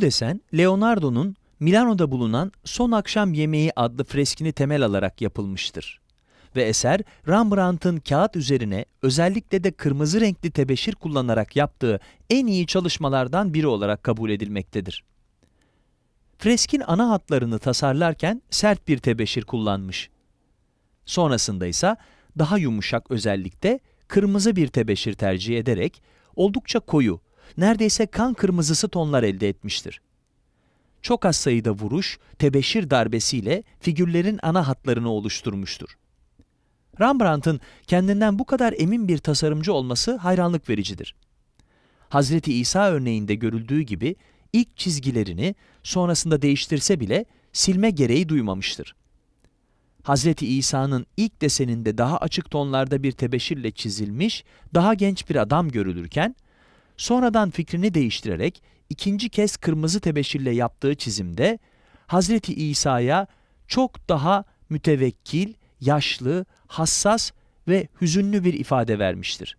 Bu desen, Leonardo'nun Milano'da bulunan Son Akşam Yemeği adlı freskini temel alarak yapılmıştır. Ve eser, Rembrandt'ın kağıt üzerine özellikle de kırmızı renkli tebeşir kullanarak yaptığı en iyi çalışmalardan biri olarak kabul edilmektedir. Freskin ana hatlarını tasarlarken sert bir tebeşir kullanmış. Sonrasında ise daha yumuşak özellikle kırmızı bir tebeşir tercih ederek oldukça koyu, neredeyse kan kırmızısı tonlar elde etmiştir. Çok az sayıda vuruş, tebeşir darbesiyle figürlerin ana hatlarını oluşturmuştur. Rembrandt'ın kendinden bu kadar emin bir tasarımcı olması hayranlık vericidir. Hazreti İsa örneğinde görüldüğü gibi ilk çizgilerini sonrasında değiştirse bile silme gereği duymamıştır. Hazreti İsa'nın ilk deseninde daha açık tonlarda bir tebeşirle çizilmiş, daha genç bir adam görülürken, sonradan fikrini değiştirerek ikinci kez kırmızı tebeşirle yaptığı çizimde Hazreti İsa'ya çok daha mütevekkil, yaşlı, hassas ve hüzünlü bir ifade vermiştir.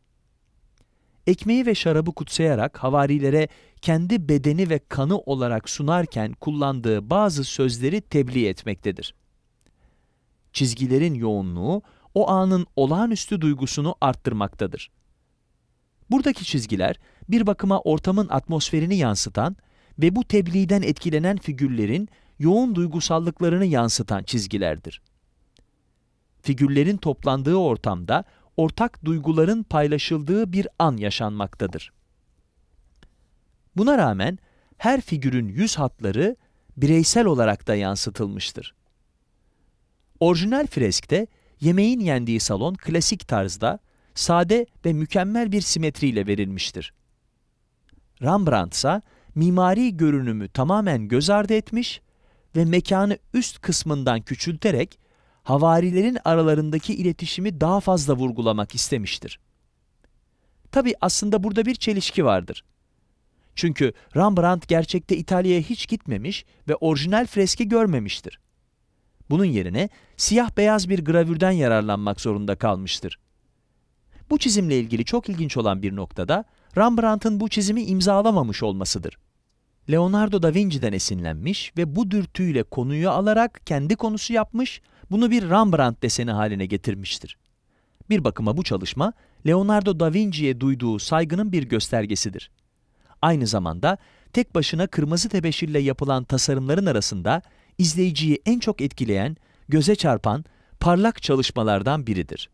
Ekmeği ve şarabı kutsayarak havarilere kendi bedeni ve kanı olarak sunarken kullandığı bazı sözleri tebliğ etmektedir. Çizgilerin yoğunluğu o anın olağanüstü duygusunu arttırmaktadır. Buradaki çizgiler bir bakıma ortamın atmosferini yansıtan ve bu tebliğden etkilenen figürlerin yoğun duygusallıklarını yansıtan çizgilerdir. Figürlerin toplandığı ortamda ortak duyguların paylaşıldığı bir an yaşanmaktadır. Buna rağmen her figürün yüz hatları bireysel olarak da yansıtılmıştır. Orijinal freskte yemeğin yendiği salon klasik tarzda, sade ve mükemmel bir simetriyle verilmiştir. Rembrandt ise mimari görünümü tamamen göz ardı etmiş ve mekanı üst kısmından küçülterek havarilerin aralarındaki iletişimi daha fazla vurgulamak istemiştir. Tabi aslında burada bir çelişki vardır. Çünkü Rembrandt gerçekte İtalya'ya hiç gitmemiş ve orijinal freski görmemiştir. Bunun yerine siyah beyaz bir gravürden yararlanmak zorunda kalmıştır. Bu çizimle ilgili çok ilginç olan bir noktada Rembrandt'ın bu çizimi imzalamamış olmasıdır. Leonardo da Vinci'den esinlenmiş ve bu dürtüyle konuyu alarak kendi konusu yapmış, bunu bir Rembrandt deseni haline getirmiştir. Bir bakıma bu çalışma, Leonardo da Vinci'ye duyduğu saygının bir göstergesidir. Aynı zamanda tek başına kırmızı tebeşirle yapılan tasarımların arasında izleyiciyi en çok etkileyen, göze çarpan, parlak çalışmalardan biridir.